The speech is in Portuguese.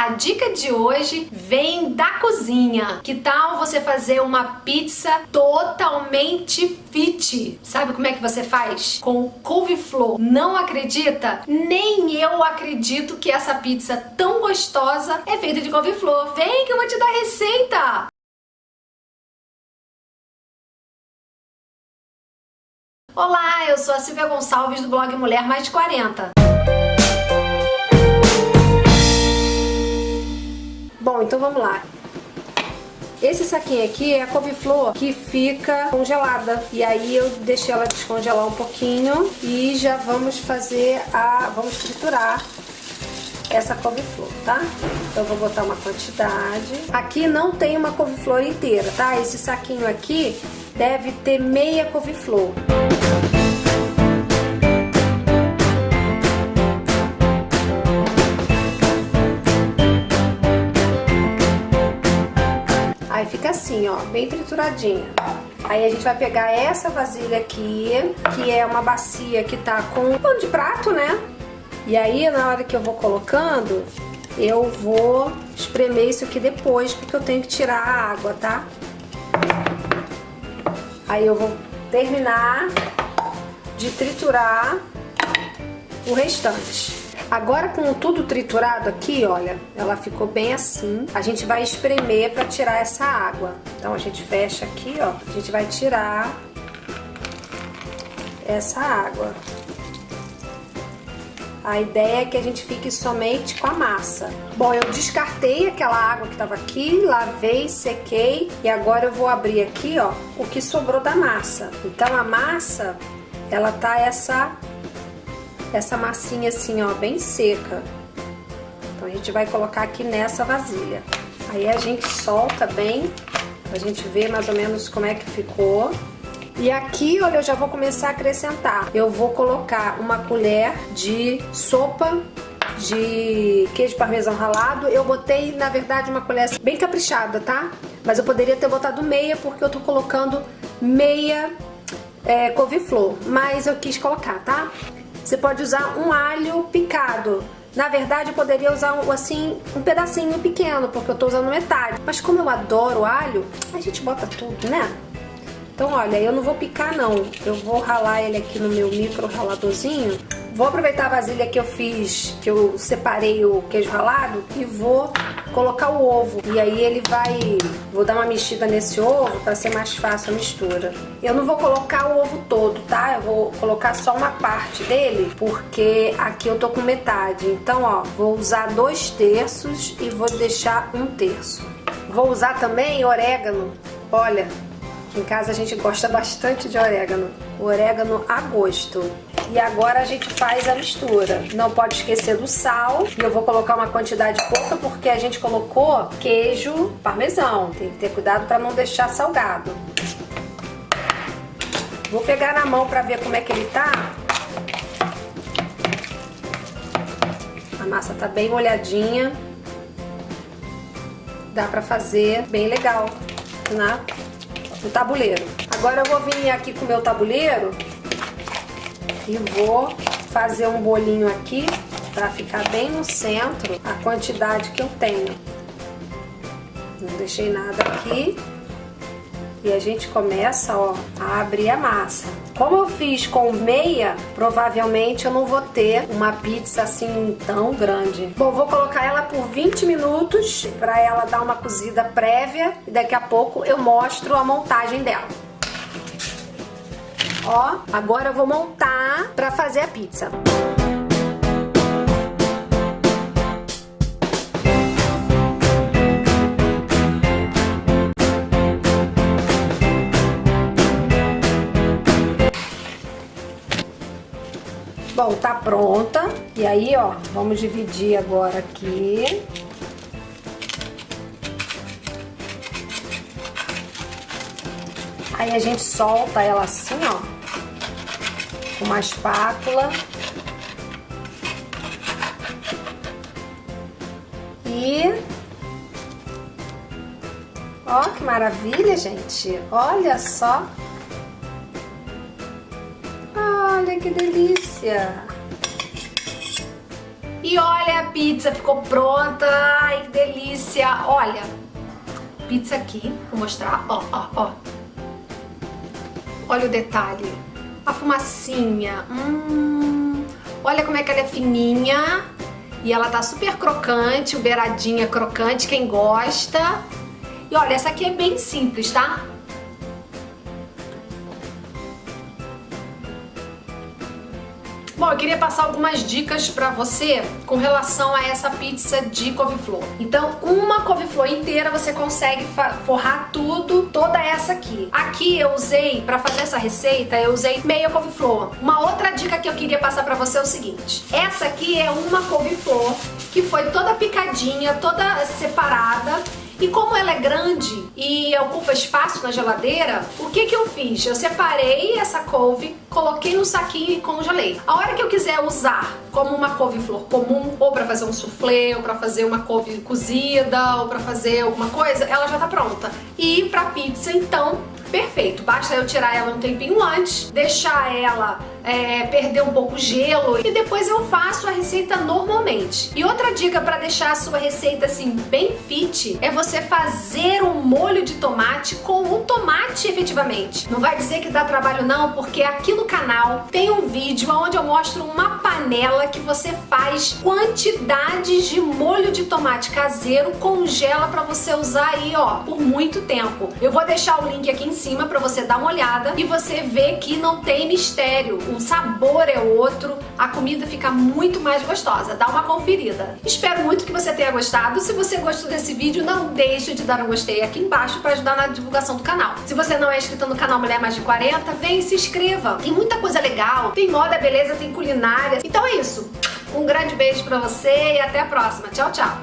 A dica de hoje vem da cozinha. Que tal você fazer uma pizza totalmente fit? Sabe como é que você faz? Com couve-flor. Não acredita? Nem eu acredito que essa pizza tão gostosa é feita de couve-flor. Vem que eu vou te dar a receita! Olá, eu sou a Silvia Gonçalves do blog Mulher Mais de 40. Bom, então vamos lá. Esse saquinho aqui é a couve-flor que fica congelada. E aí eu deixei ela descongelar um pouquinho e já vamos fazer a... vamos triturar essa couve-flor, tá? Então eu vou botar uma quantidade. Aqui não tem uma couve-flor inteira, tá? Esse saquinho aqui deve ter meia couve-flor. Assim, ó, bem trituradinha. Aí a gente vai pegar essa vasilha aqui, que é uma bacia que tá com pano de prato, né? E aí, na hora que eu vou colocando, eu vou espremer isso aqui depois, porque eu tenho que tirar a água, tá? Aí eu vou terminar de triturar o restante. Agora com tudo triturado aqui, olha, ela ficou bem assim. A gente vai espremer para tirar essa água. Então a gente fecha aqui, ó. A gente vai tirar essa água. A ideia é que a gente fique somente com a massa. Bom, eu descartei aquela água que estava aqui, lavei, sequei e agora eu vou abrir aqui, ó, o que sobrou da massa. Então a massa, ela tá essa essa massinha assim, ó, bem seca. Então a gente vai colocar aqui nessa vasilha. Aí a gente solta bem, a gente ver mais ou menos como é que ficou. E aqui, olha, eu já vou começar a acrescentar. Eu vou colocar uma colher de sopa de queijo parmesão ralado. Eu botei, na verdade, uma colher bem caprichada, tá? Mas eu poderia ter botado meia, porque eu tô colocando meia é, couve-flor. Mas eu quis colocar, tá? Você pode usar um alho picado. Na verdade, eu poderia usar um, assim, um pedacinho pequeno, porque eu tô usando metade. Mas como eu adoro alho, a gente bota tudo, né? Então, olha, eu não vou picar não. Eu vou ralar ele aqui no meu micro raladorzinho. Vou aproveitar a vasilha que eu fiz, que eu separei o queijo ralado e vou colocar o ovo. E aí ele vai... Vou dar uma mexida nesse ovo para ser mais fácil a mistura. Eu não vou colocar o ovo todo, tá? Eu vou colocar só uma parte dele, porque aqui eu tô com metade. Então, ó, vou usar dois terços e vou deixar um terço. Vou usar também orégano. Olha, em casa a gente gosta bastante de orégano, o orégano a gosto. E agora a gente faz a mistura. Não pode esquecer do sal. E eu vou colocar uma quantidade pouca porque a gente colocou queijo parmesão. Tem que ter cuidado para não deixar salgado. Vou pegar na mão para ver como é que ele tá. A massa tá bem molhadinha. Dá para fazer bem legal, né? no tabuleiro. Agora eu vou vir aqui com o meu tabuleiro e vou fazer um bolinho aqui para ficar bem no centro a quantidade que eu tenho. Não deixei nada aqui. E a gente começa, ó, a abrir a massa. Como eu fiz com meia, provavelmente eu não vou ter uma pizza assim tão grande. Bom, vou colocar ela por 20 minutos para ela dar uma cozida prévia e daqui a pouco eu mostro a montagem dela. Ó, agora eu vou montar para fazer a pizza. Bom, tá pronta. E aí, ó, vamos dividir agora aqui. Aí a gente solta ela assim, ó, uma espátula. E... Ó, que maravilha, gente. Olha só. Olha que delícia! E olha, a pizza ficou pronta. Ai, delícia! Olha, pizza aqui, vou mostrar, ó, ó, ó. Olha o detalhe, a fumacinha, hum, olha como é que ela é fininha e ela tá super crocante, o beiradinha crocante, quem gosta. E olha, essa aqui é bem simples, tá? Bom, eu queria passar algumas dicas pra você com relação a essa pizza de couve-flor. Então, uma couve-flor inteira você consegue forrar tudo, toda essa aqui. Aqui eu usei, pra fazer essa receita, eu usei meia couve-flor. Uma outra dica que eu queria passar pra você é o seguinte. Essa aqui é uma couve-flor que foi toda picadinha, toda separada e como ela é grande e ocupa espaço na geladeira, o que que eu fiz? Eu separei essa couve, coloquei no saquinho e congelei. A hora que eu quiser usar como uma couve-flor comum, ou para fazer um soufflé, ou para fazer uma couve cozida, ou para fazer alguma coisa, ela já tá pronta. E para pizza, então, perfeito. Basta eu tirar ela um tempinho antes, deixar ela é, perder um pouco o gelo e depois eu faço a receita normalmente. E outra dica para deixar a sua receita assim bem fit é você fazer um molho de tomate com o tomate efetivamente. Não vai dizer que dá trabalho não, porque aqui no canal tem um vídeo onde eu mostro uma panela que você faz quantidades de molho de tomate caseiro, congela para você usar aí ó, por muito tempo. Eu vou deixar o link aqui em cima para você dar uma olhada e você ver que não tem mistério o sabor é outro, a comida fica muito mais gostosa. Dá uma conferida. Espero muito que você tenha gostado. Se você gostou desse vídeo, não deixe de dar um gostei aqui embaixo para ajudar na divulgação do canal. Se você não é inscrito no canal Mulher Mais de 40, vem e se inscreva. Tem muita coisa legal, tem moda, beleza, tem culinária. Então é isso. Um grande beijo pra você e até a próxima. Tchau, tchau.